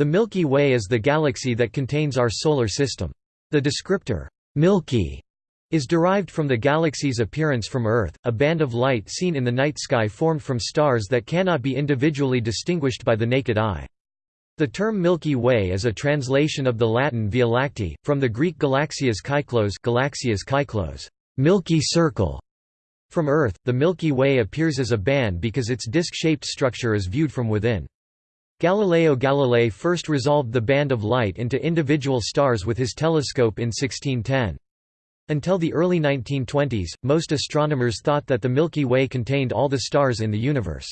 The Milky Way is the galaxy that contains our Solar System. The descriptor, Milky, is derived from the galaxy's appearance from Earth, a band of light seen in the night sky formed from stars that cannot be individually distinguished by the naked eye. The term Milky Way is a translation of the Latin Via Lactea, from the Greek galaxias kyklos, galaxias kyklos Milky Circle. From Earth, the Milky Way appears as a band because its disc-shaped structure is viewed from within. Galileo Galilei first resolved the band of light into individual stars with his telescope in 1610. Until the early 1920s, most astronomers thought that the Milky Way contained all the stars in the universe.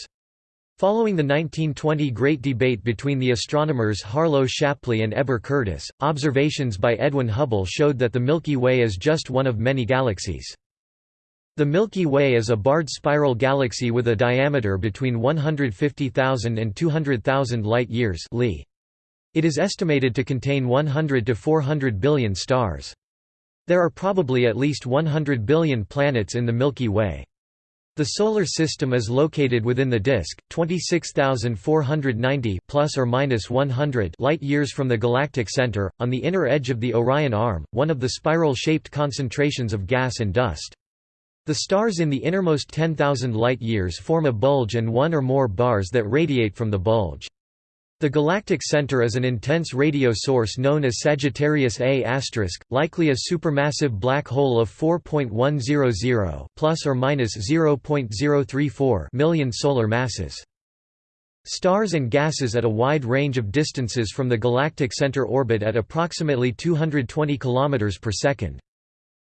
Following the 1920 Great Debate between the astronomers Harlow Shapley and Heber Curtis, observations by Edwin Hubble showed that the Milky Way is just one of many galaxies. The Milky Way is a barred spiral galaxy with a diameter between 150,000 and 200,000 light-years It is estimated to contain 100 to 400 billion stars. There are probably at least 100 billion planets in the Milky Way. The Solar System is located within the disk, 26,490 plus or minus 100 light-years from the galactic center, on the inner edge of the Orion Arm, one of the spiral-shaped concentrations of gas and dust. The stars in the innermost 10,000 light-years form a bulge and one or more bars that radiate from the bulge. The galactic center is an intense radio source known as Sagittarius A*, likely a supermassive black hole of 4.100 plus or minus 0.034 million solar masses. Stars and gases at a wide range of distances from the galactic center orbit at approximately 220 km per second.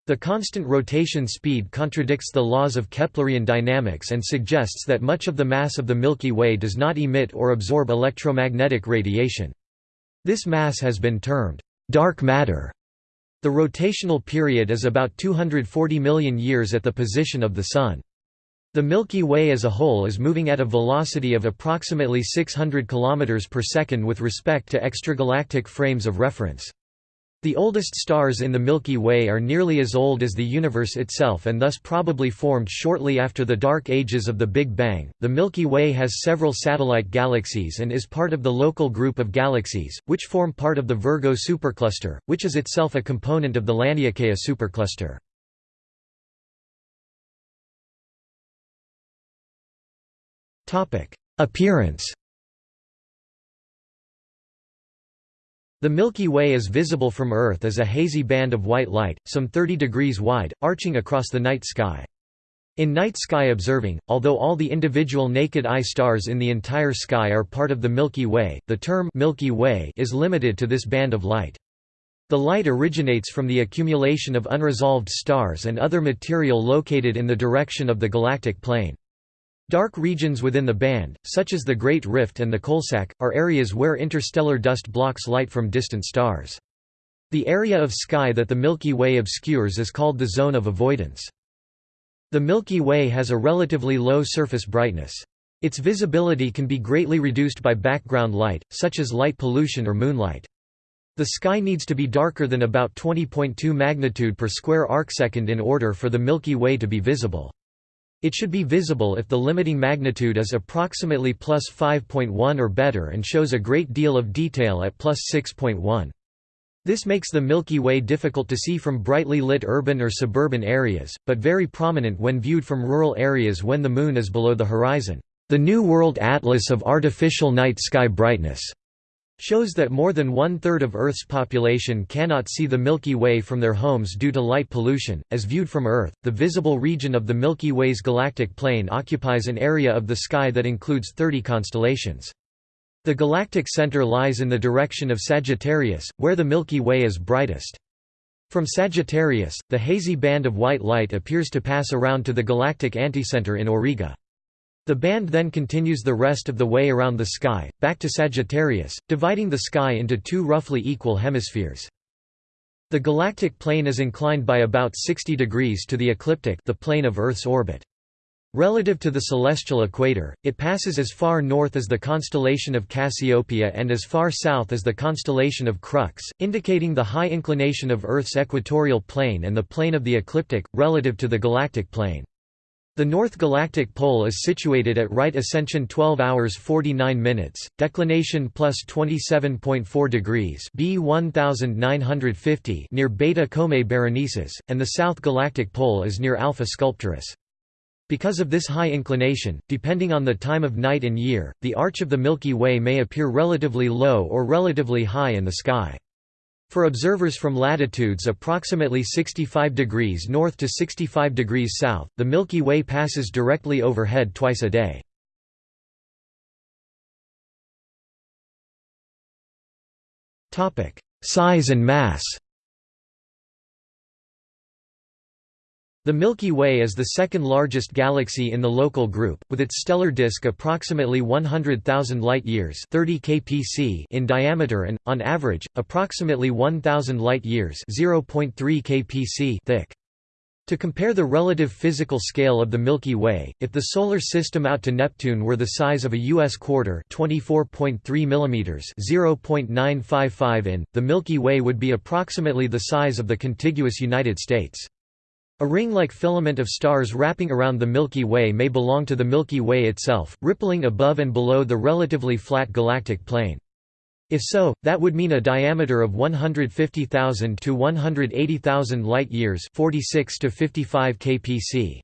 The constant rotation speed contradicts the laws of Keplerian dynamics and suggests that much of the mass of the Milky Way does not emit or absorb electromagnetic radiation. This mass has been termed dark matter. The rotational period is about 240 million years at the position of the Sun. The Milky Way as a whole is moving at a velocity of approximately 600 km per second with respect to extragalactic frames of reference. The oldest stars in the Milky Way are nearly as old as the universe itself and thus probably formed shortly after the dark ages of the Big Bang. The Milky Way has several satellite galaxies and is part of the local group of galaxies, which form part of the Virgo supercluster, which is itself a component of the Laniakea supercluster. Appearance The Milky Way is visible from Earth as a hazy band of white light, some 30 degrees wide, arching across the night sky. In night sky observing, although all the individual naked eye stars in the entire sky are part of the Milky Way, the term Milky Way is limited to this band of light. The light originates from the accumulation of unresolved stars and other material located in the direction of the galactic plane. Dark regions within the band, such as the Great Rift and the Coalsack, are areas where interstellar dust blocks light from distant stars. The area of sky that the Milky Way obscures is called the zone of avoidance. The Milky Way has a relatively low surface brightness. Its visibility can be greatly reduced by background light, such as light pollution or moonlight. The sky needs to be darker than about 20.2 magnitude per square arcsecond in order for the Milky Way to be visible. It should be visible if the limiting magnitude is approximately plus 5.1 or better and shows a great deal of detail at plus 6.1. This makes the Milky Way difficult to see from brightly lit urban or suburban areas, but very prominent when viewed from rural areas when the Moon is below the horizon. The New World Atlas of Artificial Night Sky Brightness shows that more than one-third of Earth's population cannot see the Milky Way from their homes due to light pollution. As viewed from Earth, the visible region of the Milky Way's galactic plane occupies an area of the sky that includes 30 constellations. The galactic center lies in the direction of Sagittarius, where the Milky Way is brightest. From Sagittarius, the hazy band of white light appears to pass around to the galactic anticenter in Auriga. The band then continues the rest of the way around the sky, back to Sagittarius, dividing the sky into two roughly equal hemispheres. The galactic plane is inclined by about 60 degrees to the ecliptic the plane of Earth's orbit. Relative to the celestial equator, it passes as far north as the constellation of Cassiopeia and as far south as the constellation of Crux, indicating the high inclination of Earth's equatorial plane and the plane of the ecliptic, relative to the galactic plane. The North Galactic Pole is situated at right ascension 12 hours 49 minutes, declination plus 27.4 degrees B 1950 near Beta Comae Berenices, and the South Galactic Pole is near Alpha Sculptoris. Because of this high inclination, depending on the time of night and year, the arch of the Milky Way may appear relatively low or relatively high in the sky. For observers from latitudes approximately 65 degrees north to 65 degrees south, the Milky Way passes directly overhead twice a day. Size and mass The Milky Way is the second largest galaxy in the local group, with its stellar disk approximately 100,000 light-years in diameter and, on average, approximately 1,000 light-years thick. To compare the relative physical scale of the Milky Way, if the Solar System out to Neptune were the size of a U.S. quarter 24.3 mm 0.955 in, the Milky Way would be approximately the size of the contiguous United States. A ring-like filament of stars wrapping around the Milky Way may belong to the Milky Way itself, rippling above and below the relatively flat galactic plane. If so, that would mean a diameter of 150,000 to 180,000 light-years 46 to 55 kpc.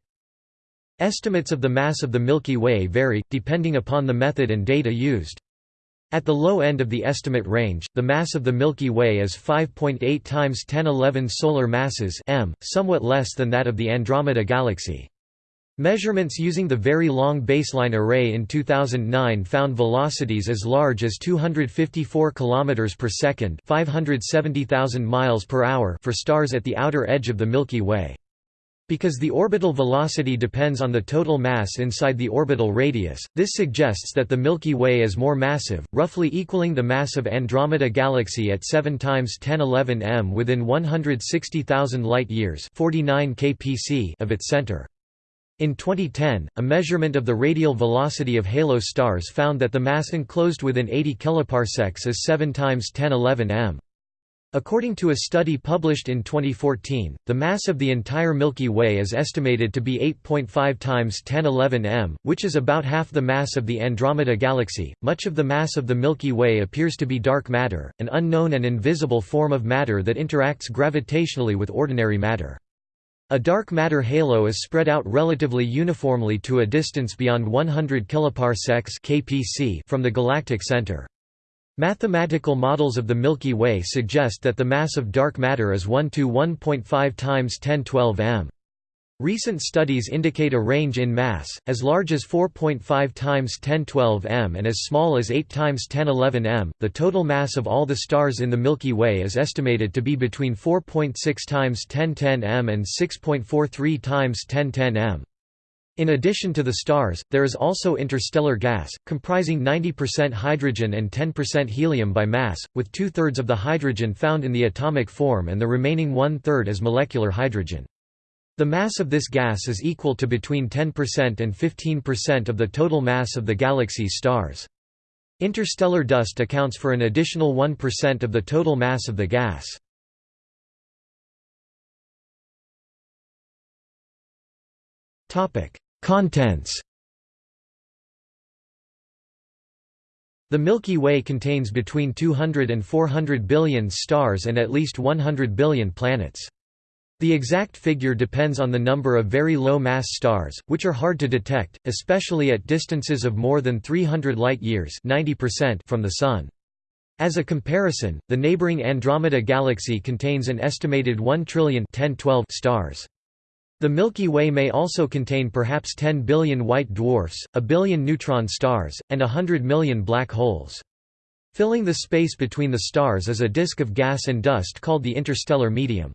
Estimates of the mass of the Milky Way vary, depending upon the method and data used. At the low end of the estimate range, the mass of the Milky Way is 5.8 times 1011 solar masses m, somewhat less than that of the Andromeda Galaxy. Measurements using the Very Long Baseline Array in 2009 found velocities as large as 254 km per second, 570,000 miles per hour for stars at the outer edge of the Milky Way. Because the orbital velocity depends on the total mass inside the orbital radius, this suggests that the Milky Way is more massive, roughly equaling the mass of Andromeda Galaxy at 7 times 1011 m within 160,000 light-years of its center. In 2010, a measurement of the radial velocity of halo stars found that the mass enclosed within 80 kiloparsecs is 7 times 1011 m. According to a study published in 2014, the mass of the entire Milky Way is estimated to be 8.5 times 1011 m, which is about half the mass of the Andromeda Galaxy. Much of the mass of the Milky Way appears to be dark matter, an unknown and invisible form of matter that interacts gravitationally with ordinary matter. A dark matter halo is spread out relatively uniformly to a distance beyond 100 kiloparsecs (kpc) from the galactic center. Mathematical models of the Milky Way suggest that the mass of dark matter is 1 to 1.5 times 1012 m. Recent studies indicate a range in mass, as large as 4.5 times 1012 m and as small as 8 times 1011 m. The total mass of all the stars in the Milky Way is estimated to be between 4.6 times 1010 m and 6.43 times 1010 m. In addition to the stars, there is also interstellar gas, comprising 90% hydrogen and 10% helium by mass, with two-thirds of the hydrogen found in the atomic form and the remaining one-third as molecular hydrogen. The mass of this gas is equal to between 10% and 15% of the total mass of the galaxy's stars. Interstellar dust accounts for an additional 1% of the total mass of the gas. Topic: Contents The Milky Way contains between 200 and 400 billion stars and at least 100 billion planets. The exact figure depends on the number of very low-mass stars, which are hard to detect, especially at distances of more than 300 light-years from the Sun. As a comparison, the neighboring Andromeda Galaxy contains an estimated 1 trillion stars. The Milky Way may also contain perhaps 10 billion white dwarfs, a billion neutron stars, and a hundred million black holes. Filling the space between the stars is a disk of gas and dust called the interstellar medium.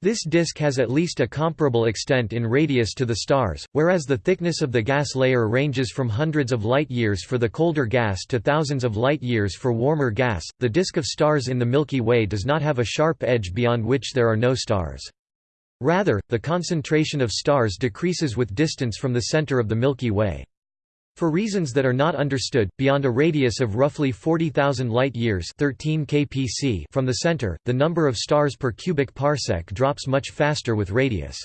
This disk has at least a comparable extent in radius to the stars, whereas the thickness of the gas layer ranges from hundreds of light-years for the colder gas to thousands of light-years for warmer gas. The disk of stars in the Milky Way does not have a sharp edge beyond which there are no stars. Rather, the concentration of stars decreases with distance from the center of the Milky Way. For reasons that are not understood, beyond a radius of roughly 40,000 light-years from the center, the number of stars per cubic parsec drops much faster with radius.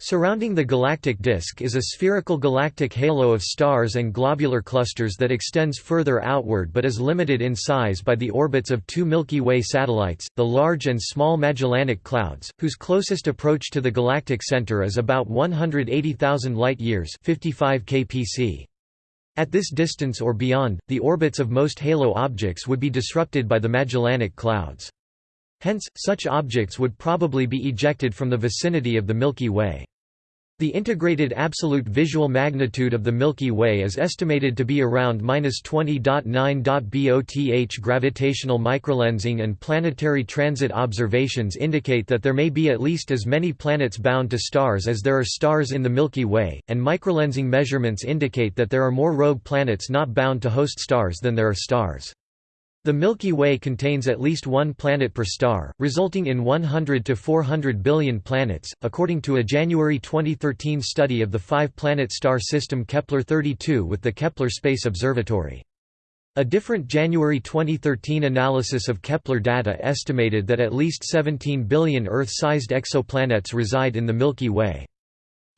Surrounding the galactic disk is a spherical galactic halo of stars and globular clusters that extends further outward but is limited in size by the orbits of two Milky Way satellites, the Large and Small Magellanic Clouds, whose closest approach to the galactic center is about 180,000 light-years 55 kpc. At this distance or beyond, the orbits of most halo objects would be disrupted by the Magellanic Clouds. Hence, such objects would probably be ejected from the vicinity of the Milky Way. The integrated absolute visual magnitude of the Milky Way is estimated to be around 20.9 both. Gravitational microlensing and planetary transit observations indicate that there may be at least as many planets bound to stars as there are stars in the Milky Way, and microlensing measurements indicate that there are more rogue planets not bound to host stars than there are stars. The Milky Way contains at least one planet per star, resulting in 100 to 400 billion planets, according to a January 2013 study of the five-planet star system Kepler-32 with the Kepler Space Observatory. A different January 2013 analysis of Kepler data estimated that at least 17 billion Earth-sized exoplanets reside in the Milky Way.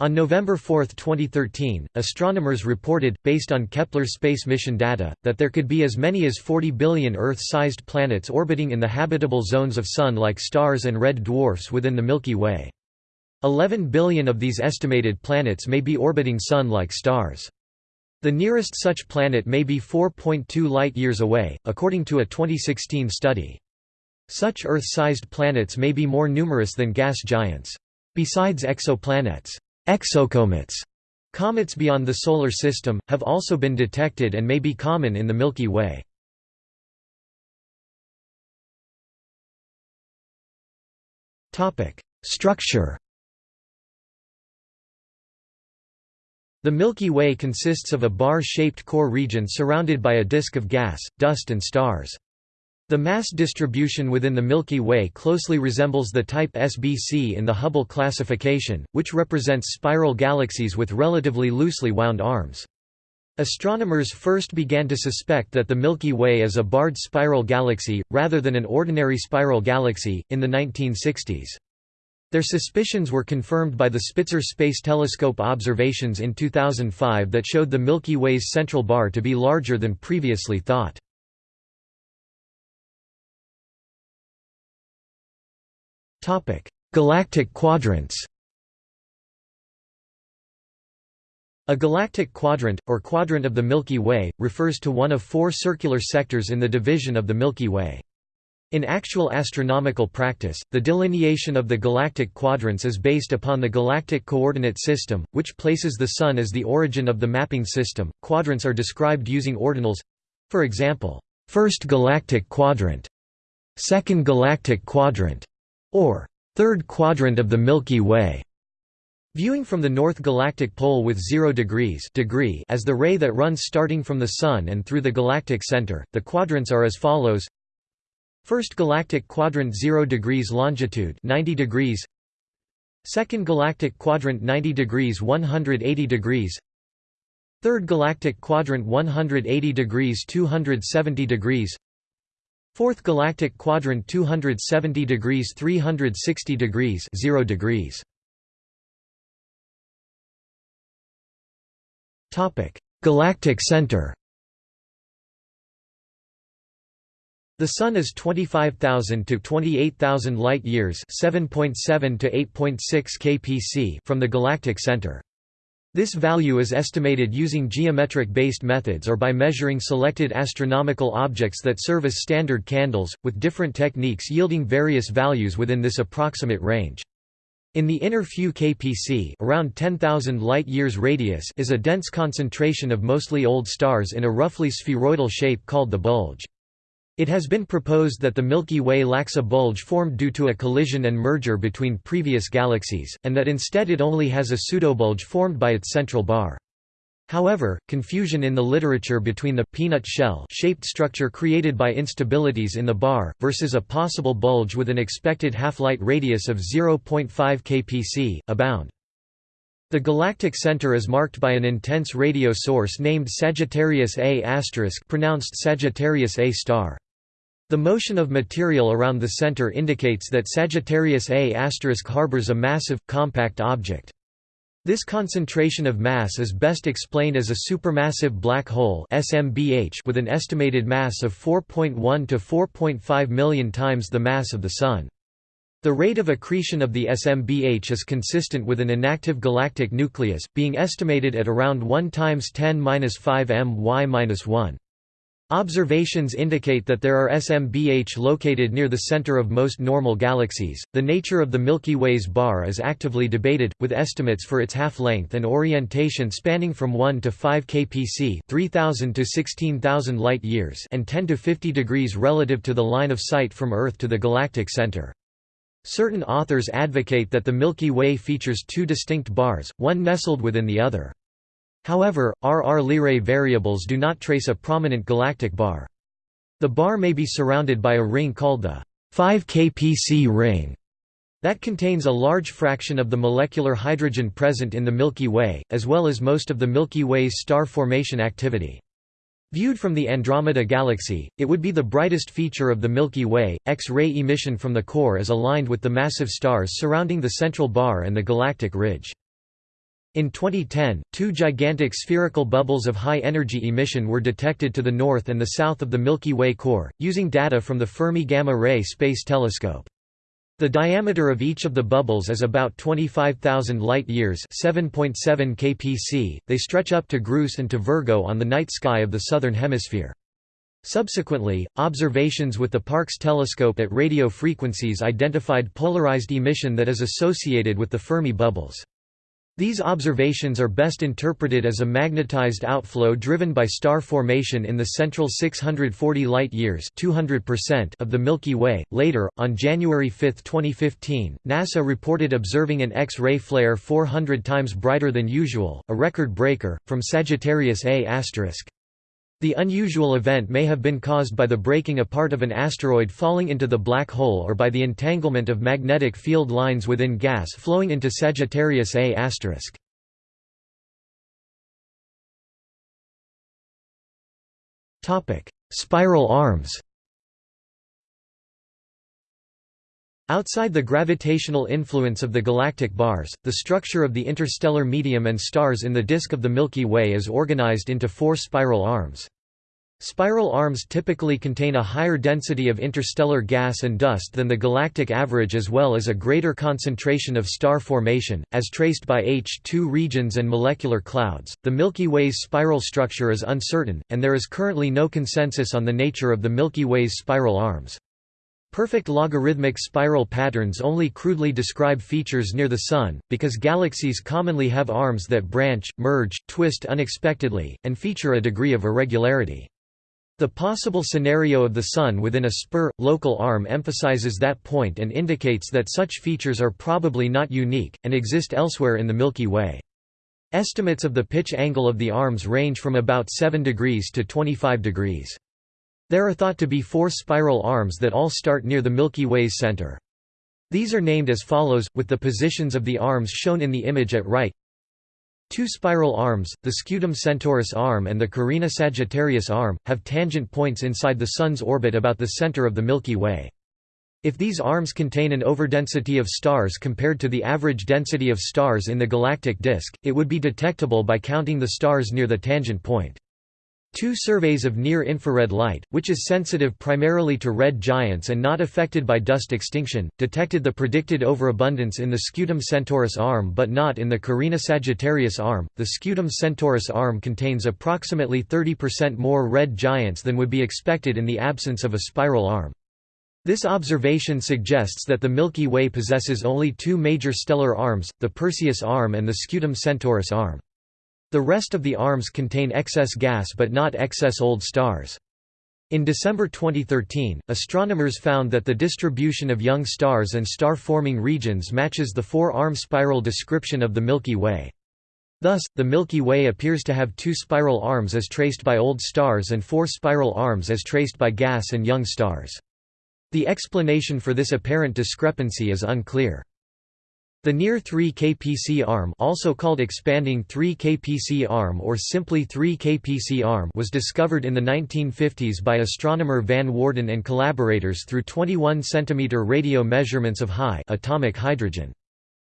On November 4, 2013, astronomers reported, based on Kepler space mission data, that there could be as many as 40 billion Earth-sized planets orbiting in the habitable zones of Sun-like stars and red dwarfs within the Milky Way. 11 billion of these estimated planets may be orbiting Sun-like stars. The nearest such planet may be 4.2 light-years away, according to a 2016 study. Such Earth-sized planets may be more numerous than gas giants. Besides exoplanets, Exocomets comets beyond the Solar System, have also been detected and may be common in the Milky Way. Structure The Milky Way consists of a bar-shaped core region surrounded by a disk of gas, dust and stars. The mass distribution within the Milky Way closely resembles the type SBC in the Hubble classification, which represents spiral galaxies with relatively loosely wound arms. Astronomers first began to suspect that the Milky Way is a barred spiral galaxy, rather than an ordinary spiral galaxy, in the 1960s. Their suspicions were confirmed by the Spitzer Space Telescope observations in 2005 that showed the Milky Way's central bar to be larger than previously thought. Topic: Galactic quadrants. A galactic quadrant, or quadrant of the Milky Way, refers to one of four circular sectors in the division of the Milky Way. In actual astronomical practice, the delineation of the galactic quadrants is based upon the galactic coordinate system, which places the Sun as the origin of the mapping system. Quadrants are described using ordinals for example, first galactic quadrant, second galactic quadrant, or third quadrant of the Milky Way. Viewing from the north galactic pole with 0 degrees degree as the ray that runs starting from the Sun and through the galactic center, the quadrants are as follows. First galactic quadrant 0 degrees longitude 90 degrees. Second galactic quadrant 90 degrees 180 degrees. Third galactic quadrant 180 degrees 270 degrees Fourth galactic quadrant 270 degrees 360 degrees 0 degrees. Topic: Galactic center. The Sun is 25,000 to 28,000 light-years (7.7 to 8.6 kpc) from the galactic center. This value is estimated using geometric-based methods or by measuring selected astronomical objects that serve as standard candles, with different techniques yielding various values within this approximate range. In the inner few kpc around 10,000 light-years radius is a dense concentration of mostly old stars in a roughly spheroidal shape called the bulge. It has been proposed that the Milky Way lacks a bulge formed due to a collision and merger between previous galaxies, and that instead it only has a pseudobulge formed by its central bar. However, confusion in the literature between the peanut shell shaped structure created by instabilities in the bar, versus a possible bulge with an expected half-light radius of 0.5 kpc, abound. The galactic center is marked by an intense radio source named Sagittarius A** pronounced Sagittarius A star. The motion of material around the center indicates that Sagittarius A** harbors a massive, compact object. This concentration of mass is best explained as a supermassive black hole SMBH with an estimated mass of 4.1 to 4.5 million times the mass of the Sun. The rate of accretion of the SMBH is consistent with an inactive galactic nucleus, being estimated at around 1 times 10^-5 my-1. Observations indicate that there are SMBH located near the center of most normal galaxies. The nature of the Milky Way's bar is actively debated, with estimates for its half-length and orientation spanning from 1 to 5 kpc, 3000 to 16000 light-years, and 10 to 50 degrees relative to the line of sight from Earth to the galactic center. Certain authors advocate that the Milky Way features two distinct bars, one nestled within the other. However, RR Lyrae variables do not trace a prominent galactic bar. The bar may be surrounded by a ring called the 5 kpc ring that contains a large fraction of the molecular hydrogen present in the Milky Way, as well as most of the Milky Way's star formation activity. Viewed from the Andromeda Galaxy, it would be the brightest feature of the Milky Way. X-ray emission from the core is aligned with the massive stars surrounding the central bar and the galactic ridge. In 2010, two gigantic spherical bubbles of high-energy emission were detected to the north and the south of the Milky Way core, using data from the Fermi Gamma Ray Space Telescope. The diameter of each of the bubbles is about 25,000 light-years 7.7 kpc. They stretch up to Grus and to Virgo on the night sky of the southern hemisphere. Subsequently, observations with the Parkes telescope at radio frequencies identified polarized emission that is associated with the Fermi bubbles. These observations are best interpreted as a magnetized outflow driven by star formation in the central 640 light-years of the Milky Way. Later, on January 5, 2015, NASA reported observing an X-ray flare 400 times brighter than usual, a record breaker, from Sagittarius A*. The unusual event may have been caused by the breaking apart of an asteroid falling into the black hole or by the entanglement of magnetic field lines within gas flowing into Sagittarius A*. Spiral arms Outside the gravitational influence of the galactic bars, the structure of the interstellar medium and stars in the disk of the Milky Way is organized into four spiral arms. Spiral arms typically contain a higher density of interstellar gas and dust than the galactic average as well as a greater concentration of star formation, as traced by H2 regions and molecular clouds. The Milky Way's spiral structure is uncertain, and there is currently no consensus on the nature of the Milky Way's spiral arms. Perfect logarithmic spiral patterns only crudely describe features near the Sun, because galaxies commonly have arms that branch, merge, twist unexpectedly, and feature a degree of irregularity. The possible scenario of the Sun within a spur, local arm emphasizes that point and indicates that such features are probably not unique, and exist elsewhere in the Milky Way. Estimates of the pitch angle of the arms range from about 7 degrees to 25 degrees. There are thought to be four spiral arms that all start near the Milky Way's center. These are named as follows, with the positions of the arms shown in the image at right. Two spiral arms, the Scutum Centaurus arm and the Carina Sagittarius arm, have tangent points inside the Sun's orbit about the center of the Milky Way. If these arms contain an overdensity of stars compared to the average density of stars in the galactic disk, it would be detectable by counting the stars near the tangent point. Two surveys of near-infrared light, which is sensitive primarily to red giants and not affected by dust extinction, detected the predicted overabundance in the Scutum Centaurus arm but not in the Carina Sagittarius arm. The Scutum Centaurus arm contains approximately 30% more red giants than would be expected in the absence of a spiral arm. This observation suggests that the Milky Way possesses only two major stellar arms, the Perseus arm and the Scutum Centaurus arm. The rest of the arms contain excess gas but not excess old stars. In December 2013, astronomers found that the distribution of young stars and star-forming regions matches the four-arm spiral description of the Milky Way. Thus, the Milky Way appears to have two spiral arms as traced by old stars and four spiral arms as traced by gas and young stars. The explanation for this apparent discrepancy is unclear. The near 3 kpc arm also called expanding 3 kpc arm or simply 3 kpc arm was discovered in the 1950s by astronomer van Woerden and collaborators through 21 cm radio measurements of high atomic hydrogen.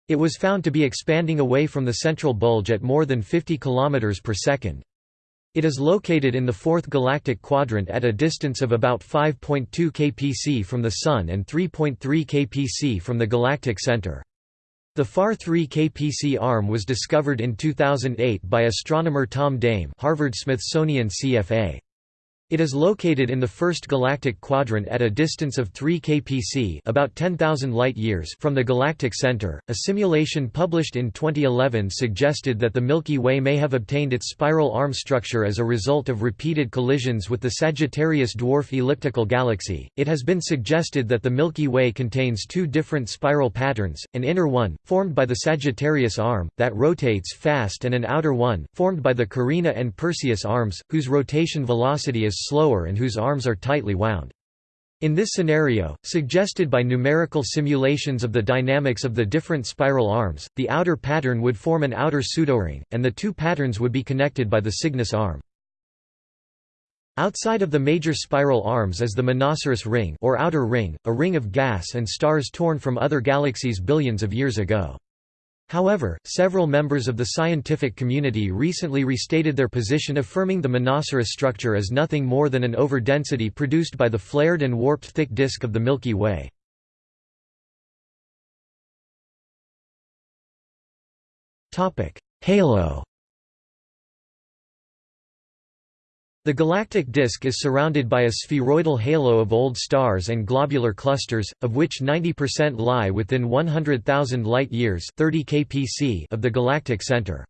It was found to be expanding away from the central bulge at more than 50 km per second. It is located in the fourth galactic quadrant at a distance of about 5.2 kpc from the Sun and 3.3 kpc from the galactic center. The FAR 3 kpc arm was discovered in 2008 by astronomer Tom Dame Harvard-Smithsonian CFA. It is located in the first galactic quadrant at a distance of 3 kpc, about 10,000 light-years from the galactic center. A simulation published in 2011 suggested that the Milky Way may have obtained its spiral arm structure as a result of repeated collisions with the Sagittarius dwarf elliptical galaxy. It has been suggested that the Milky Way contains two different spiral patterns, an inner one formed by the Sagittarius arm that rotates fast and an outer one formed by the Carina and Perseus arms whose rotation velocity is slower and whose arms are tightly wound. In this scenario, suggested by numerical simulations of the dynamics of the different spiral arms, the outer pattern would form an outer pseudoring, and the two patterns would be connected by the Cygnus arm. Outside of the major spiral arms is the Monoceros ring or outer ring, a ring of gas and stars torn from other galaxies billions of years ago. However, several members of the scientific community recently restated their position affirming the Monoceros structure as nothing more than an overdensity produced by the flared and warped thick disk of the Milky Way. Halo The galactic disk is surrounded by a spheroidal halo of old stars and globular clusters, of which 90% lie within 100,000 light-years of the galactic center.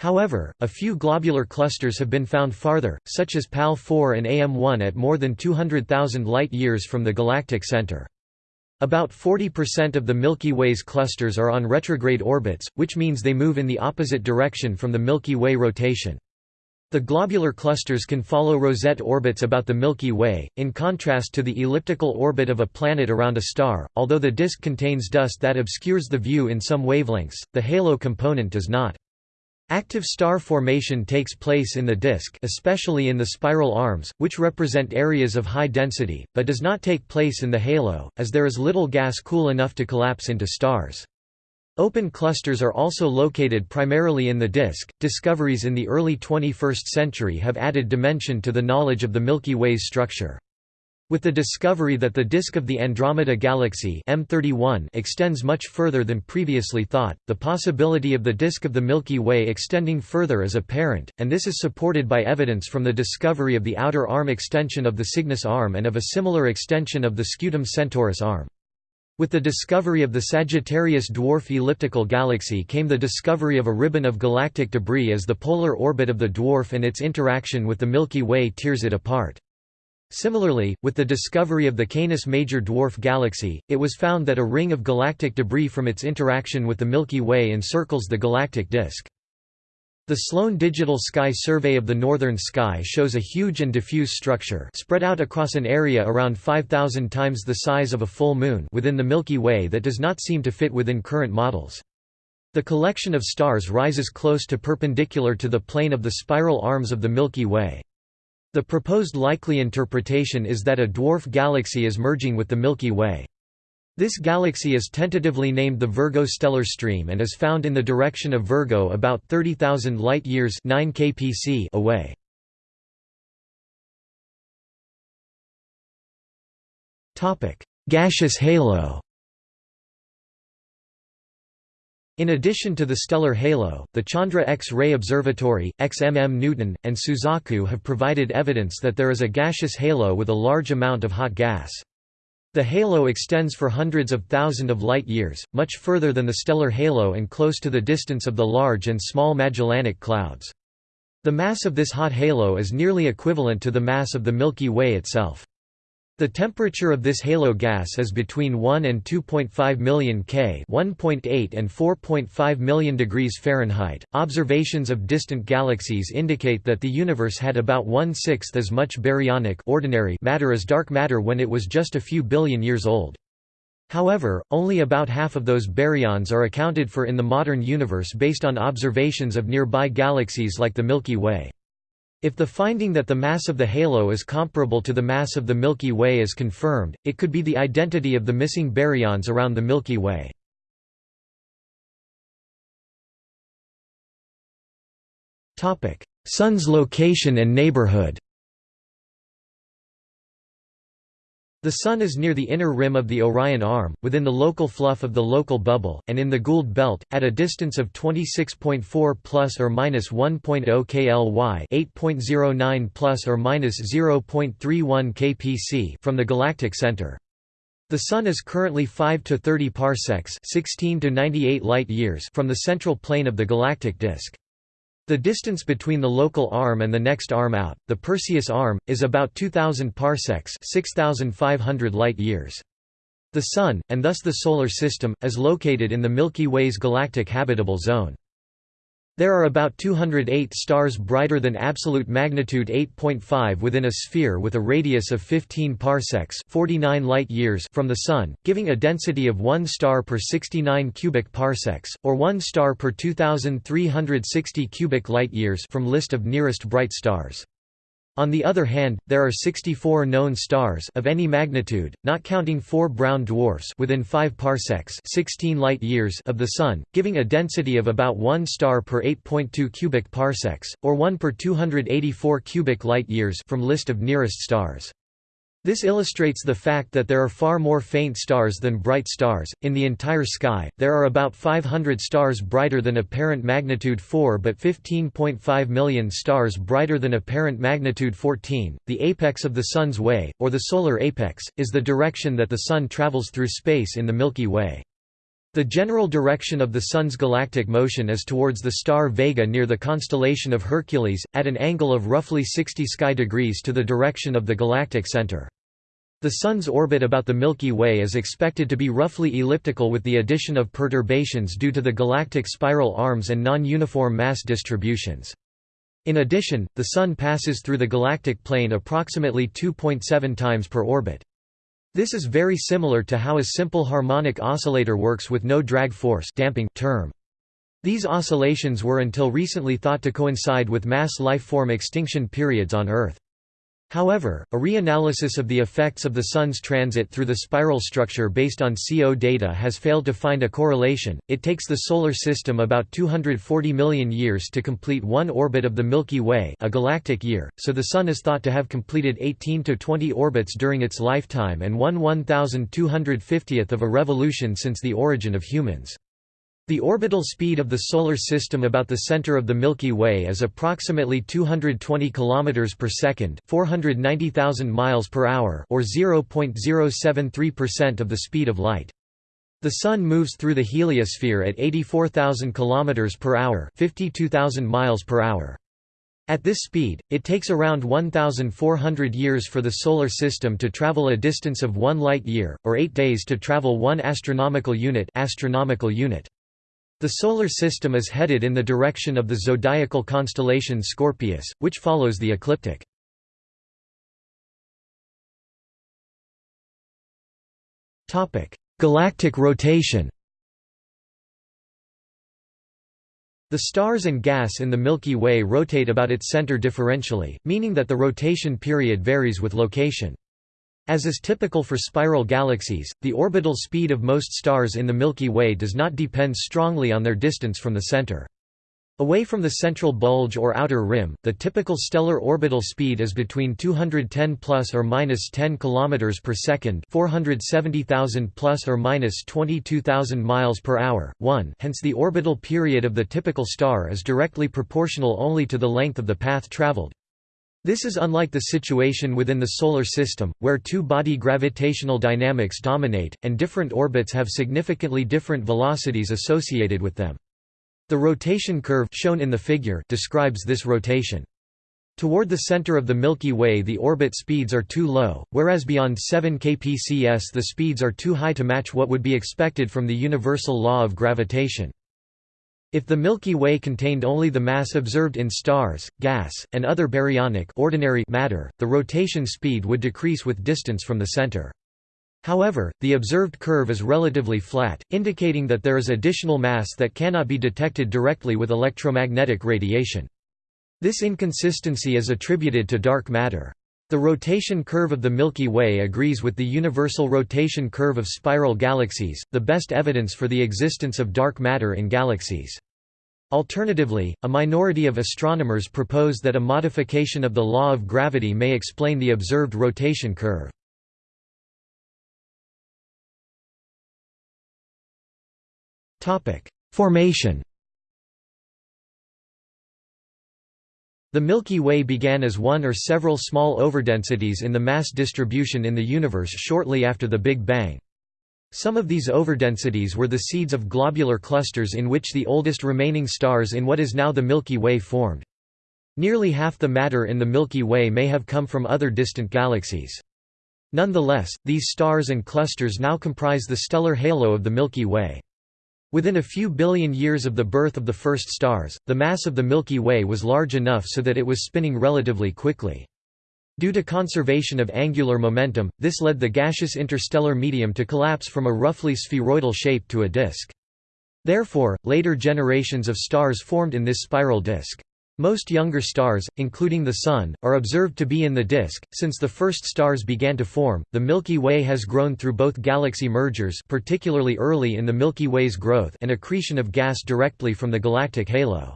However, a few globular clusters have been found farther, such as PAL 4 and AM1 at more than 200,000 light-years from the galactic center. About 40% of the Milky Way's clusters are on retrograde orbits, which means they move in the opposite direction from the Milky Way rotation. The globular clusters can follow rosette orbits about the Milky Way, in contrast to the elliptical orbit of a planet around a star. Although the disk contains dust that obscures the view in some wavelengths, the halo component does not. Active star formation takes place in the disk especially in the spiral arms, which represent areas of high density, but does not take place in the halo, as there is little gas cool enough to collapse into stars. Open clusters are also located primarily in the disk. Discoveries in the early 21st century have added dimension to the knowledge of the Milky Way's structure. With the discovery that the disk of the Andromeda Galaxy M31 extends much further than previously thought, the possibility of the disk of the Milky Way extending further is apparent, and this is supported by evidence from the discovery of the outer arm extension of the Cygnus arm and of a similar extension of the Scutum Centaurus arm. With the discovery of the Sagittarius dwarf elliptical galaxy came the discovery of a ribbon of galactic debris as the polar orbit of the dwarf and its interaction with the Milky Way tears it apart. Similarly, with the discovery of the Canis Major dwarf galaxy, it was found that a ring of galactic debris from its interaction with the Milky Way encircles the galactic disk. The Sloan Digital Sky Survey of the northern sky shows a huge and diffuse structure spread out across an area around 5,000 times the size of a full moon within the Milky Way that does not seem to fit within current models. The collection of stars rises close to perpendicular to the plane of the spiral arms of the Milky Way. The proposed likely interpretation is that a dwarf galaxy is merging with the Milky Way. This galaxy is tentatively named the Virgo stellar stream and is found in the direction of Virgo about 30,000 light-years away. Gaseous halo In addition to the stellar halo, the Chandra X-ray Observatory, XMM Newton, and Suzaku have provided evidence that there is a gaseous halo with a large amount of hot gas. The halo extends for hundreds of thousands of light-years, much further than the stellar halo and close to the distance of the Large and Small Magellanic Clouds. The mass of this hot halo is nearly equivalent to the mass of the Milky Way itself. The temperature of this halo gas is between 1 and 2.5 million K, 1.8 and 4.5 million degrees Fahrenheit. Observations of distant galaxies indicate that the universe had about one-sixth as much baryonic ordinary matter as dark matter when it was just a few billion years old. However, only about half of those baryons are accounted for in the modern universe based on observations of nearby galaxies like the Milky Way. If the finding that the mass of the halo is comparable to the mass of the Milky Way is confirmed, it could be the identity of the missing baryons around the Milky Way. Sun's location and neighborhood The Sun is near the inner rim of the Orion Arm, within the local fluff of the local bubble, and in the Gould belt, at a distance of 26.4 plus or minus 1.0 kly, 8.09 plus or minus 0.31 kpc from the galactic center. The Sun is currently 5 to 30 parsecs, 16 to 98 light years from the central plane of the galactic disk. The distance between the local arm and the next arm out, the Perseus arm, is about 2000 parsecs, 6500 light-years. The Sun, and thus the Solar System, is located in the Milky Way's galactic habitable zone. There are about 208 stars brighter than absolute magnitude 8.5 within a sphere with a radius of 15 parsecs 49 light years from the Sun, giving a density of 1 star per 69 cubic parsecs, or 1 star per 2,360 cubic light years from list of nearest bright stars. On the other hand, there are 64 known stars of any magnitude, not counting four brown dwarfs within 5 parsecs 16 light years of the Sun, giving a density of about 1 star per 8.2 cubic parsecs, or 1 per 284 cubic light years from list of nearest stars. This illustrates the fact that there are far more faint stars than bright stars. In the entire sky, there are about 500 stars brighter than apparent magnitude 4 but 15.5 million stars brighter than apparent magnitude 14. The apex of the Sun's way, or the solar apex, is the direction that the Sun travels through space in the Milky Way. The general direction of the Sun's galactic motion is towards the star Vega near the constellation of Hercules, at an angle of roughly 60 sky degrees to the direction of the galactic center. The Sun's orbit about the Milky Way is expected to be roughly elliptical with the addition of perturbations due to the galactic spiral arms and non-uniform mass distributions. In addition, the Sun passes through the galactic plane approximately 2.7 times per orbit. This is very similar to how a simple harmonic oscillator works with no drag force damping term. These oscillations were until recently thought to coincide with mass life-form extinction periods on Earth. However, a reanalysis of the effects of the Sun's transit through the spiral structure based on CO data has failed to find a correlation. It takes the Solar System about 240 million years to complete one orbit of the Milky Way, a galactic year, so the Sun is thought to have completed 18 to 20 orbits during its lifetime and one 1,250th of a revolution since the origin of humans. The orbital speed of the Solar System about the center of the Milky Way is approximately 220 km per second, 490,000 miles per hour, or 0.073% of the speed of light. The Sun moves through the heliosphere at 84,000 km per hour, 52,000 miles per hour. At this speed, it takes around 1,400 years for the Solar System to travel a distance of 1 light-year, or 8 days to travel 1 astronomical unit, astronomical unit. The Solar System is headed in the direction of the zodiacal constellation Scorpius, which follows the ecliptic. Galactic rotation The stars and gas in the Milky Way rotate about its center differentially, meaning that the rotation period varies with location. As is typical for spiral galaxies, the orbital speed of most stars in the Milky Way does not depend strongly on their distance from the center. Away from the central bulge or outer rim, the typical stellar orbital speed is between 210 plus or minus 10 km per second, 470,000 plus or minus 22,000 miles per hour. 1. Hence the orbital period of the typical star is directly proportional only to the length of the path traveled. This is unlike the situation within the Solar System, where two-body gravitational dynamics dominate, and different orbits have significantly different velocities associated with them. The rotation curve shown in the figure describes this rotation. Toward the center of the Milky Way the orbit speeds are too low, whereas beyond 7 kpcs the speeds are too high to match what would be expected from the universal law of gravitation. If the Milky Way contained only the mass observed in stars, gas, and other baryonic ordinary matter, the rotation speed would decrease with distance from the center. However, the observed curve is relatively flat, indicating that there is additional mass that cannot be detected directly with electromagnetic radiation. This inconsistency is attributed to dark matter. The rotation curve of the Milky Way agrees with the universal rotation curve of spiral galaxies, the best evidence for the existence of dark matter in galaxies. Alternatively, a minority of astronomers propose that a modification of the law of gravity may explain the observed rotation curve. Formation The Milky Way began as one or several small overdensities in the mass distribution in the universe shortly after the Big Bang. Some of these overdensities were the seeds of globular clusters in which the oldest remaining stars in what is now the Milky Way formed. Nearly half the matter in the Milky Way may have come from other distant galaxies. Nonetheless, these stars and clusters now comprise the stellar halo of the Milky Way. Within a few billion years of the birth of the first stars, the mass of the Milky Way was large enough so that it was spinning relatively quickly. Due to conservation of angular momentum, this led the gaseous interstellar medium to collapse from a roughly spheroidal shape to a disk. Therefore, later generations of stars formed in this spiral disk. Most younger stars, including the Sun, are observed to be in the disk. Since the first stars began to form, the Milky Way has grown through both galaxy mergers, particularly early in the Milky Way's growth, and accretion of gas directly from the galactic halo.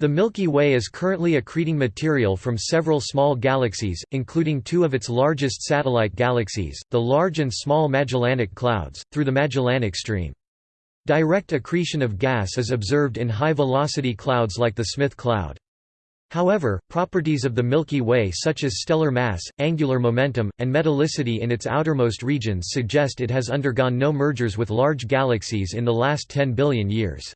The Milky Way is currently accreting material from several small galaxies, including two of its largest satellite galaxies, the Large and Small Magellanic Clouds, through the Magellanic Stream. Direct accretion of gas is observed in high-velocity clouds like the Smith Cloud. However, properties of the Milky Way such as stellar mass, angular momentum, and metallicity in its outermost regions suggest it has undergone no mergers with large galaxies in the last 10 billion years.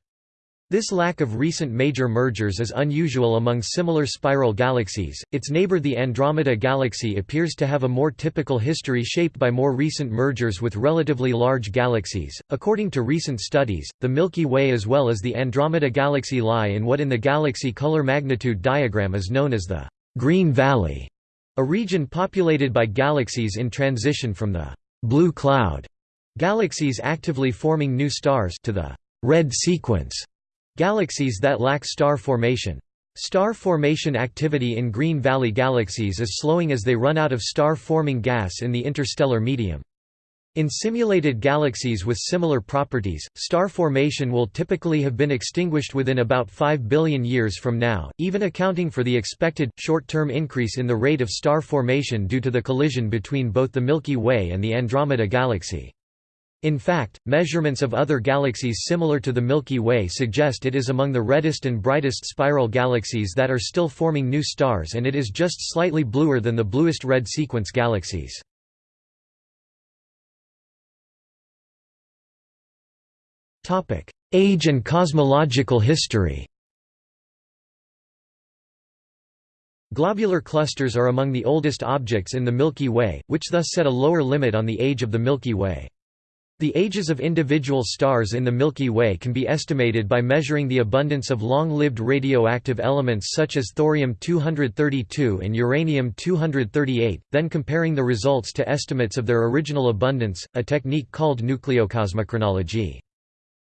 This lack of recent major mergers is unusual among similar spiral galaxies. Its neighbor, the Andromeda Galaxy, appears to have a more typical history shaped by more recent mergers with relatively large galaxies. According to recent studies, the Milky Way as well as the Andromeda Galaxy lie in what in the galaxy color magnitude diagram is known as the Green Valley, a region populated by galaxies in transition from the blue cloud galaxies actively forming new stars to the red sequence Galaxies that lack star formation. Star formation activity in Green Valley galaxies is slowing as they run out of star-forming gas in the interstellar medium. In simulated galaxies with similar properties, star formation will typically have been extinguished within about 5 billion years from now, even accounting for the expected, short-term increase in the rate of star formation due to the collision between both the Milky Way and the Andromeda Galaxy. In fact, measurements of other galaxies similar to the Milky Way suggest it is among the reddest and brightest spiral galaxies that are still forming new stars and it is just slightly bluer than the bluest red sequence galaxies. Age and cosmological history Globular clusters are among the oldest objects in the Milky Way, which thus set a lower limit on the age of the Milky Way. The ages of individual stars in the Milky Way can be estimated by measuring the abundance of long-lived radioactive elements such as thorium-232 and uranium-238, then comparing the results to estimates of their original abundance, a technique called nucleocosmochronology.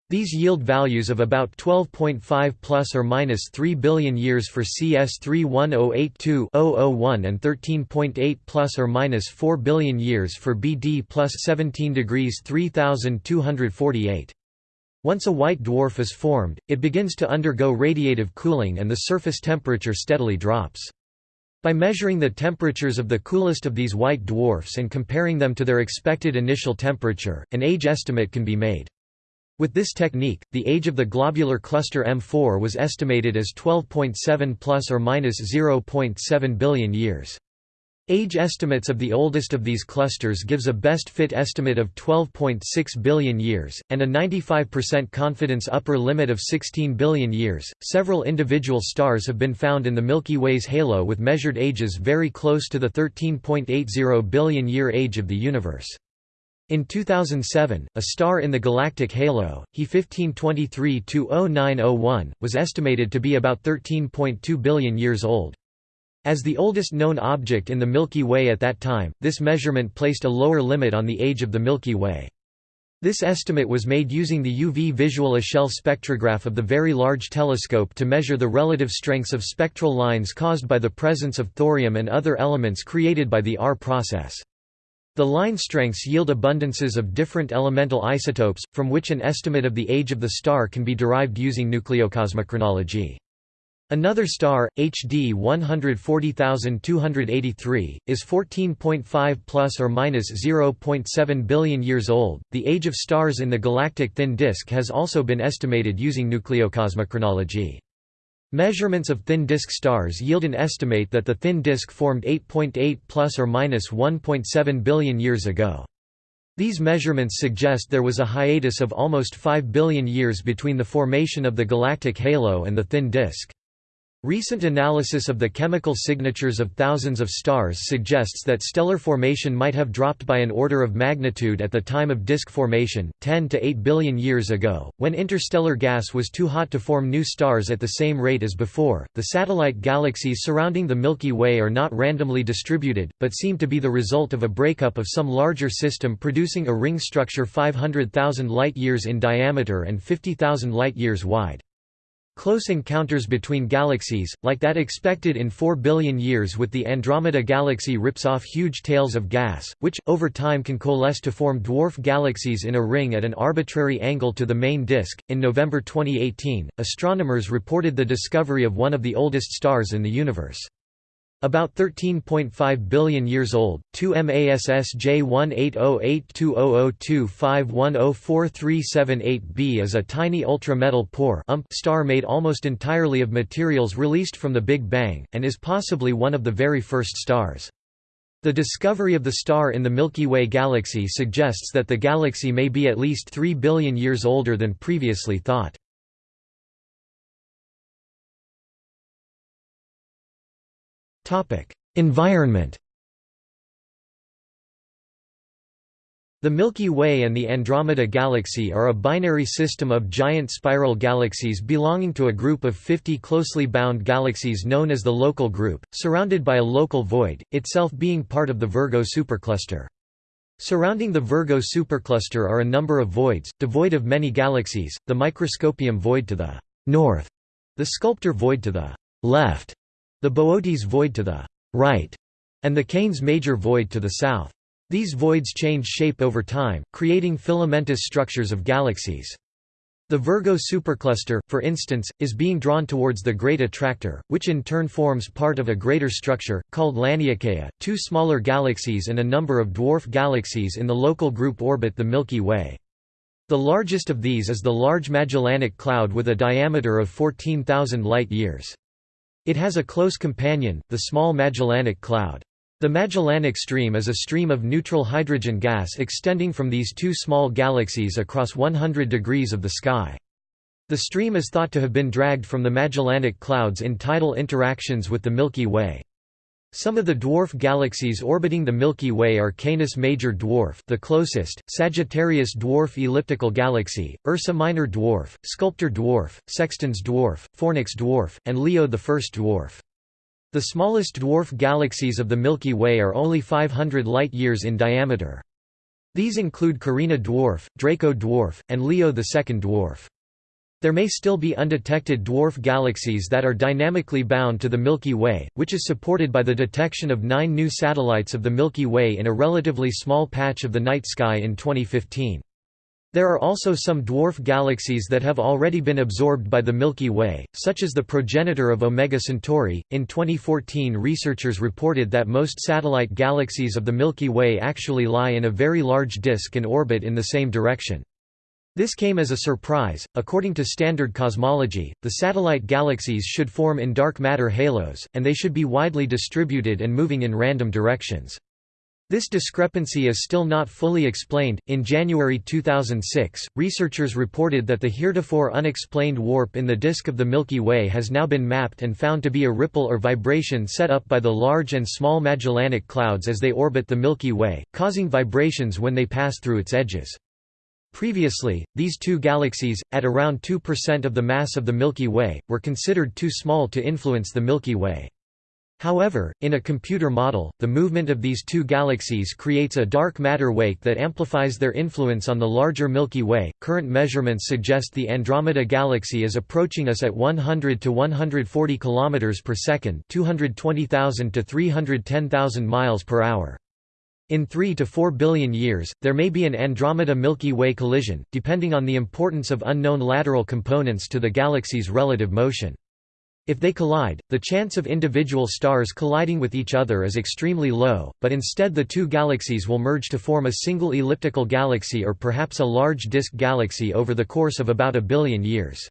These yield values of about 12.5 plus or minus 3 billion years for CS31082-001 and 13.8 plus or minus 4 billion years for BD plus 17 degrees 3248. Once a white dwarf is formed, it begins to undergo radiative cooling and the surface temperature steadily drops. By measuring the temperatures of the coolest of these white dwarfs and comparing them to their expected initial temperature, an age estimate can be made. With this technique, the age of the globular cluster M4 was estimated as 12.7 plus or minus 0.7 billion years. Age estimates of the oldest of these clusters gives a best fit estimate of 12.6 billion years, and a 95% confidence upper limit of 16 billion years. Several individual stars have been found in the Milky Way's halo with measured ages very close to the 13.80 billion year age of the universe. In 2007, a star in the galactic halo, He 1523-0901, was estimated to be about 13.2 billion years old. As the oldest known object in the Milky Way at that time, this measurement placed a lower limit on the age of the Milky Way. This estimate was made using the UV visual Echelle spectrograph of the Very Large Telescope to measure the relative strengths of spectral lines caused by the presence of thorium and other elements created by the R process. The line strengths yield abundances of different elemental isotopes, from which an estimate of the age of the star can be derived using nucleocosmochronology. Another star, HD 140283, is 14.5 plus or minus 0.7 billion years old. The age of stars in the galactic thin disk has also been estimated using nucleocosmochronology. Measurements of thin disk stars yield an estimate that the thin disk formed 8.8 plus or minus 1.7 billion years ago. These measurements suggest there was a hiatus of almost 5 billion years between the formation of the galactic halo and the thin disk. Recent analysis of the chemical signatures of thousands of stars suggests that stellar formation might have dropped by an order of magnitude at the time of disk formation, 10 to 8 billion years ago, when interstellar gas was too hot to form new stars at the same rate as before. The satellite galaxies surrounding the Milky Way are not randomly distributed, but seem to be the result of a breakup of some larger system producing a ring structure 500,000 light-years in diameter and 50,000 light-years wide. Close encounters between galaxies, like that expected in 4 billion years with the Andromeda Galaxy rips off huge tails of gas, which, over time can coalesce to form dwarf galaxies in a ring at an arbitrary angle to the main disk. In November 2018, astronomers reported the discovery of one of the oldest stars in the universe. About 13.5 billion years old, 2 MASS J18082002510438b is a tiny ultra-metal poor star made almost entirely of materials released from the Big Bang, and is possibly one of the very first stars. The discovery of the star in the Milky Way galaxy suggests that the galaxy may be at least 3 billion years older than previously thought. Environment The Milky Way and the Andromeda Galaxy are a binary system of giant spiral galaxies belonging to a group of 50 closely bound galaxies known as the Local Group, surrounded by a local void, itself being part of the Virgo supercluster. Surrounding the Virgo supercluster are a number of voids, devoid of many galaxies, the Microscopium void to the north, the Sculptor void to the left, the Boötes void to the right, and the Canes major void to the south. These voids change shape over time, creating filamentous structures of galaxies. The Virgo supercluster, for instance, is being drawn towards the Great Attractor, which in turn forms part of a greater structure, called Laniakea. Two smaller galaxies and a number of dwarf galaxies in the local group orbit the Milky Way. The largest of these is the Large Magellanic Cloud with a diameter of 14,000 light-years. It has a close companion, the Small Magellanic Cloud. The Magellanic Stream is a stream of neutral hydrogen gas extending from these two small galaxies across 100 degrees of the sky. The stream is thought to have been dragged from the Magellanic Clouds in tidal interactions with the Milky Way. Some of the dwarf galaxies orbiting the Milky Way are Canis Major Dwarf the closest, Sagittarius Dwarf Elliptical Galaxy, Ursa Minor Dwarf, Sculptor Dwarf, Sextans Dwarf, Fornax Dwarf, and Leo First Dwarf. The smallest dwarf galaxies of the Milky Way are only 500 light-years in diameter. These include Carina Dwarf, Draco Dwarf, and Leo Second Dwarf. There may still be undetected dwarf galaxies that are dynamically bound to the Milky Way, which is supported by the detection of nine new satellites of the Milky Way in a relatively small patch of the night sky in 2015. There are also some dwarf galaxies that have already been absorbed by the Milky Way, such as the progenitor of Omega Centauri. In 2014, researchers reported that most satellite galaxies of the Milky Way actually lie in a very large disk and orbit in the same direction. This came as a surprise. According to standard cosmology, the satellite galaxies should form in dark matter halos, and they should be widely distributed and moving in random directions. This discrepancy is still not fully explained. In January 2006, researchers reported that the heretofore unexplained warp in the disk of the Milky Way has now been mapped and found to be a ripple or vibration set up by the large and small Magellanic Clouds as they orbit the Milky Way, causing vibrations when they pass through its edges. Previously, these two galaxies, at around 2% of the mass of the Milky Way, were considered too small to influence the Milky Way. However, in a computer model, the movement of these two galaxies creates a dark matter wake that amplifies their influence on the larger Milky Way. Current measurements suggest the Andromeda galaxy is approaching us at 100 to 140 km per second, 220,000 to 310,000 miles per hour. In 3 to 4 billion years, there may be an Andromeda-Milky Way collision, depending on the importance of unknown lateral components to the galaxy's relative motion. If they collide, the chance of individual stars colliding with each other is extremely low, but instead the two galaxies will merge to form a single elliptical galaxy or perhaps a large disk galaxy over the course of about a billion years.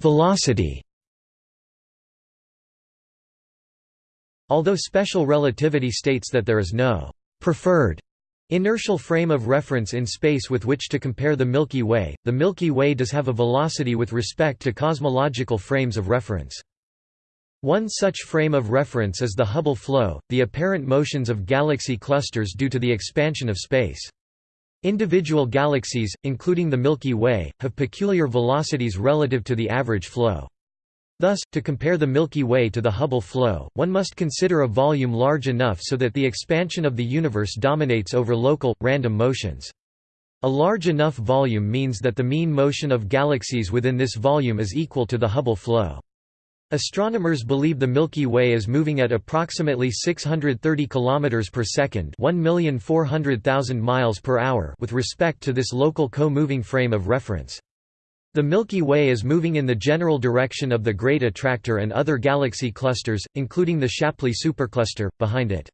Velocity Although special relativity states that there is no «preferred» inertial frame of reference in space with which to compare the Milky Way, the Milky Way does have a velocity with respect to cosmological frames of reference. One such frame of reference is the Hubble flow, the apparent motions of galaxy clusters due to the expansion of space. Individual galaxies, including the Milky Way, have peculiar velocities relative to the average flow. Thus, to compare the Milky Way to the Hubble flow, one must consider a volume large enough so that the expansion of the universe dominates over local, random motions. A large enough volume means that the mean motion of galaxies within this volume is equal to the Hubble flow. Astronomers believe the Milky Way is moving at approximately 630 km per second, 1,400,000 miles per hour with respect to this local co-moving frame of reference. The Milky Way is moving in the general direction of the Great Attractor and other galaxy clusters, including the Shapley supercluster, behind it.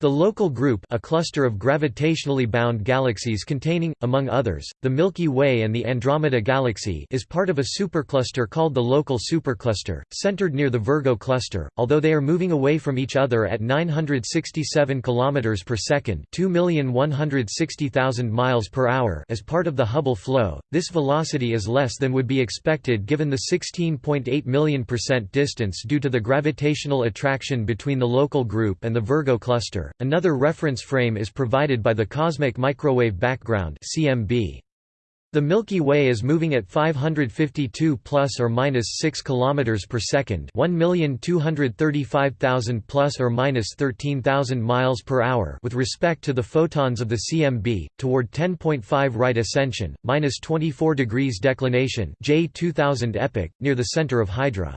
The local group a cluster of gravitationally bound galaxies containing, among others, the Milky Way and the Andromeda Galaxy is part of a supercluster called the local supercluster, centered near the Virgo cluster, although they are moving away from each other at 967 km per second 2,160,000 miles per hour as part of the Hubble flow, this velocity is less than would be expected given the 16.8 million percent distance due to the gravitational attraction between the local group and the Virgo cluster Another reference frame is provided by the Cosmic Microwave Background (CMB). The Milky Way is moving at 552 plus or minus 6 kilometers per second, 1,235,000 plus or minus 13,000 miles per hour with respect to the photons of the CMB toward 10.5 right ascension, minus 24 degrees declination, J 2000 epoch, near the center of Hydra.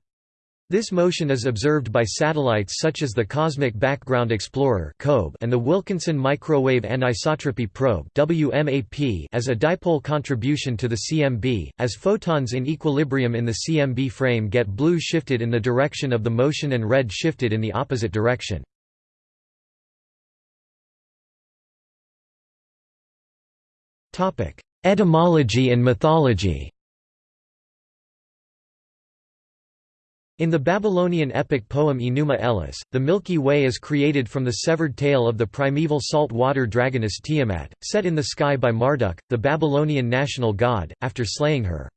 This motion is observed by satellites such as the Cosmic Background Explorer and the Wilkinson Microwave Anisotropy Probe as a dipole contribution to the CMB, as photons in equilibrium in the CMB frame get blue shifted in the direction of the motion and red shifted in the opposite direction. Etymology and mythology In the Babylonian epic poem Enuma Elish, the Milky Way is created from the severed tail of the primeval salt-water dragoness Tiamat, set in the sky by Marduk, the Babylonian national god, after slaying her.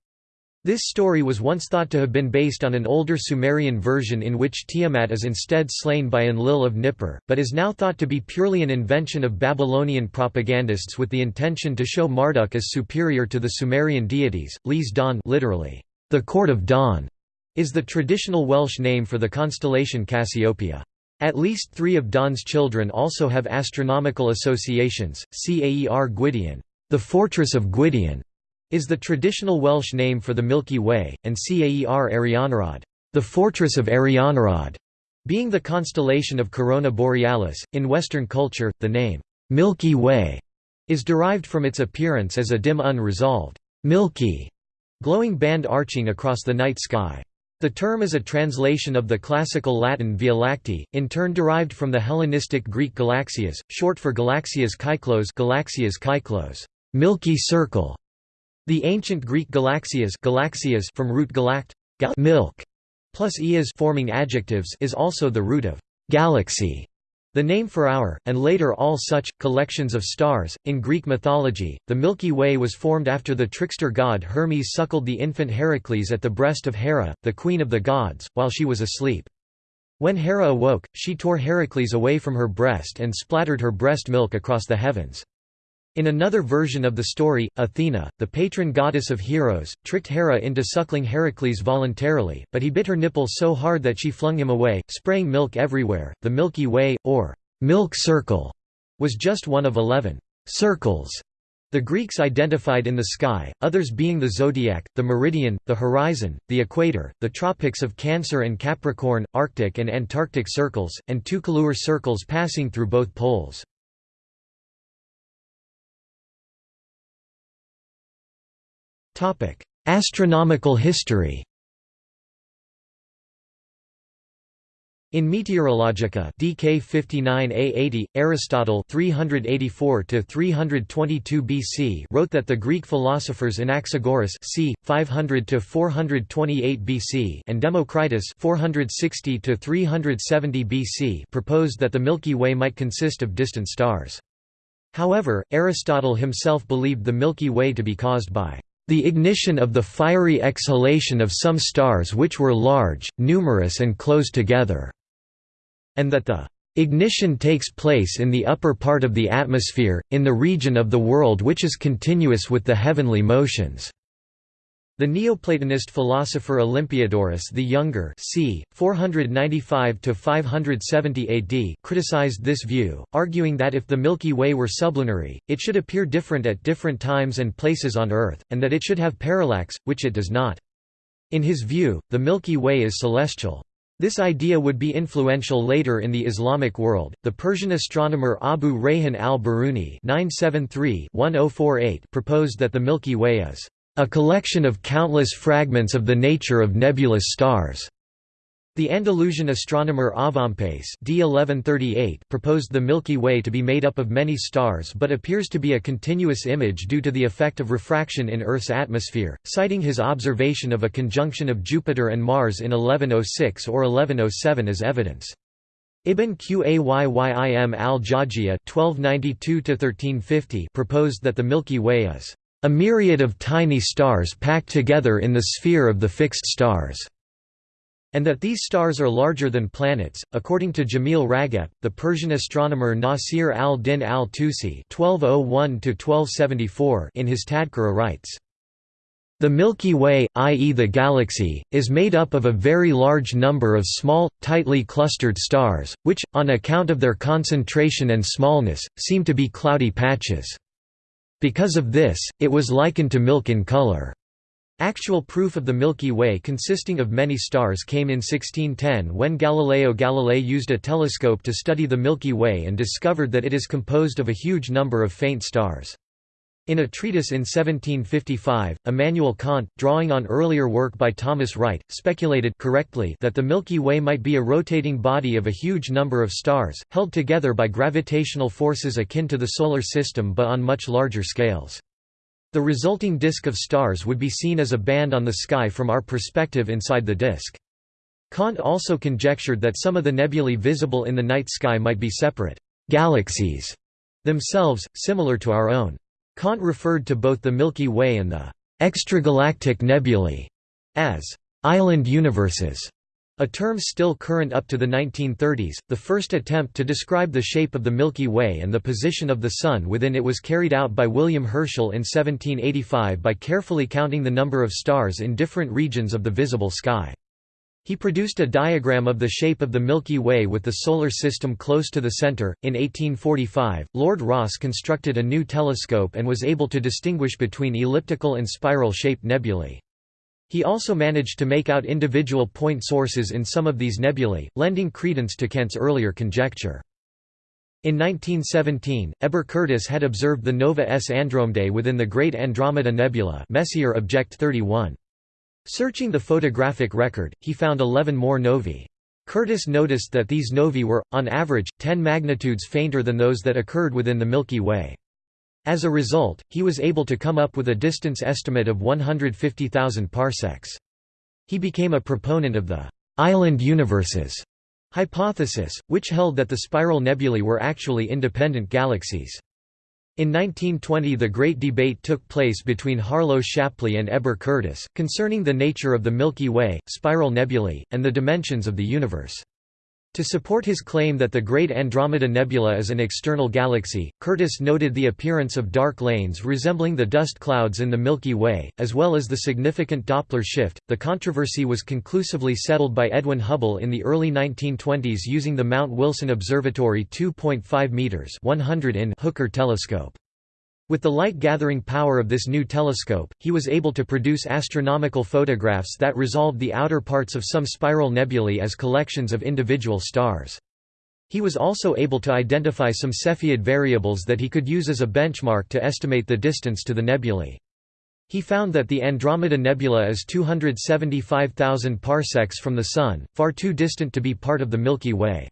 This story was once thought to have been based on an older Sumerian version in which Tiamat is instead slain by Enlil of Nippur, but is now thought to be purely an invention of Babylonian propagandists with the intention to show Marduk as superior to the Sumerian deities. Llys Dôn literally, the court of dawn, is the traditional Welsh name for the constellation Cassiopeia. At least three of Don's children also have astronomical associations, Caer Gwydion the fortress of Gwydion", is the traditional Welsh name for the Milky Way, and Caer Arianrhod the fortress of Arianrhod", being the constellation of Corona Borealis. In Western culture, the name, Milky Way, is derived from its appearance as a dim unresolved, milky, glowing band arching across the night sky. The term is a translation of the classical Latin Via Lactea, in turn derived from the Hellenistic Greek galaxias, short for galaxias kyklos galaxias kyklos, milky circle. The ancient Greek galaxias, galaxias from root galakt, milk, plus ias forming adjectives is also the root of galaxy. The name for our, and later all such, collections of stars, in Greek mythology, the Milky Way was formed after the trickster god Hermes suckled the infant Heracles at the breast of Hera, the queen of the gods, while she was asleep. When Hera awoke, she tore Heracles away from her breast and splattered her breast milk across the heavens. In another version of the story, Athena, the patron goddess of heroes, tricked Hera into suckling Heracles voluntarily, but he bit her nipple so hard that she flung him away, spraying milk everywhere. The Milky Way, or milk circle, was just one of eleven circles The Greeks identified in the sky, others being the zodiac, the meridian, the horizon, the equator, the tropics of Cancer and Capricorn, Arctic and Antarctic circles, and two colure circles passing through both poles. Astronomical history In Meteorologica DK 59a80, Aristotle 384 322 BC wrote that the Greek philosophers Anaxagoras c. 500 428 BC and Democritus 460 370 BC proposed that the Milky Way might consist of distant stars. However, Aristotle himself believed the Milky Way to be caused by the ignition of the fiery exhalation of some stars which were large, numerous and close together and that the ignition takes place in the upper part of the atmosphere, in the region of the world which is continuous with the heavenly motions. The Neoplatonist philosopher Olympiodorus the Younger c. 495–570 AD criticized this view, arguing that if the Milky Way were sublunary, it should appear different at different times and places on Earth, and that it should have parallax, which it does not. In his view, the Milky Way is celestial. This idea would be influential later in the Islamic world. The Persian astronomer Abu Rayhan al-Biruni oh proposed that the Milky Way is a collection of countless fragments of the nature of nebulous stars. The Andalusian astronomer Avempace d. 1138 proposed the Milky Way to be made up of many stars but appears to be a continuous image due to the effect of refraction in Earth's atmosphere, citing his observation of a conjunction of Jupiter and Mars in 1106 or 1107 as evidence. Ibn Qayyim al-Jawziyya proposed that the Milky Way is a myriad of tiny stars packed together in the sphere of the fixed stars and that these stars are larger than planets. According to Jamil Ragep, the Persian astronomer Nasir al-Din al-Tusi (1201–1274) in his Tadhkira writes. The Milky Way, i.e. the galaxy, is made up of a very large number of small, tightly clustered stars, which, on account of their concentration and smallness, seem to be cloudy patches. Because of this, it was likened to milk in color. Actual proof of the Milky Way consisting of many stars came in 1610 when Galileo Galilei used a telescope to study the Milky Way and discovered that it is composed of a huge number of faint stars. In a treatise in 1755, Immanuel Kant, drawing on earlier work by Thomas Wright, speculated correctly that the Milky Way might be a rotating body of a huge number of stars, held together by gravitational forces akin to the Solar System but on much larger scales. The resulting disk of stars would be seen as a band on the sky from our perspective inside the disk. Kant also conjectured that some of the nebulae visible in the night sky might be separate galaxies themselves, similar to our own. Kant referred to both the Milky Way and the extragalactic nebulae as island universes. A term still current up to the 1930s, the first attempt to describe the shape of the Milky Way and the position of the Sun within it was carried out by William Herschel in 1785 by carefully counting the number of stars in different regions of the visible sky. He produced a diagram of the shape of the Milky Way with the Solar System close to the center. In 1845, Lord Rosse constructed a new telescope and was able to distinguish between elliptical and spiral shaped nebulae. He also managed to make out individual point sources in some of these nebulae, lending credence to Kant's earlier conjecture. In 1917, Heber Curtis had observed the Nova S Andromedae within the Great Andromeda Nebula Messier Object 31. Searching the photographic record, he found 11 more novae. Curtis noticed that these novae were, on average, 10 magnitudes fainter than those that occurred within the Milky Way. As a result, he was able to come up with a distance estimate of 150,000 parsecs. He became a proponent of the «island universes» hypothesis, which held that the spiral nebulae were actually independent galaxies. In 1920 the great debate took place between Harlow Shapley and Heber Curtis, concerning the nature of the Milky Way, spiral nebulae, and the dimensions of the universe. To support his claim that the Great Andromeda Nebula is an external galaxy, Curtis noted the appearance of dark lanes resembling the dust clouds in the Milky Way, as well as the significant Doppler shift. The controversy was conclusively settled by Edwin Hubble in the early 1920s using the Mount Wilson Observatory 2.5 meters (100 in) Hooker telescope. With the light-gathering power of this new telescope, he was able to produce astronomical photographs that resolved the outer parts of some spiral nebulae as collections of individual stars. He was also able to identify some Cepheid variables that he could use as a benchmark to estimate the distance to the nebulae. He found that the Andromeda Nebula is 275,000 parsecs from the Sun, far too distant to be part of the Milky Way.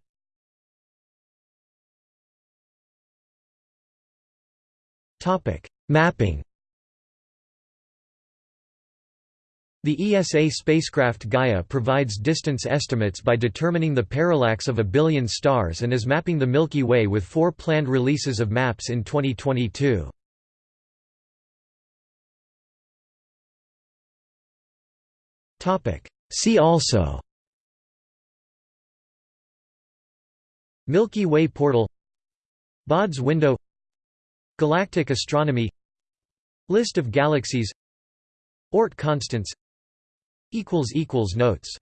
Mapping The ESA spacecraft Gaia provides distance estimates by determining the parallax of a billion stars and is mapping the Milky Way with four planned releases of maps in 2022. See also Milky Way portal Baade's window Galactic astronomy List of galaxies Oort constants Notes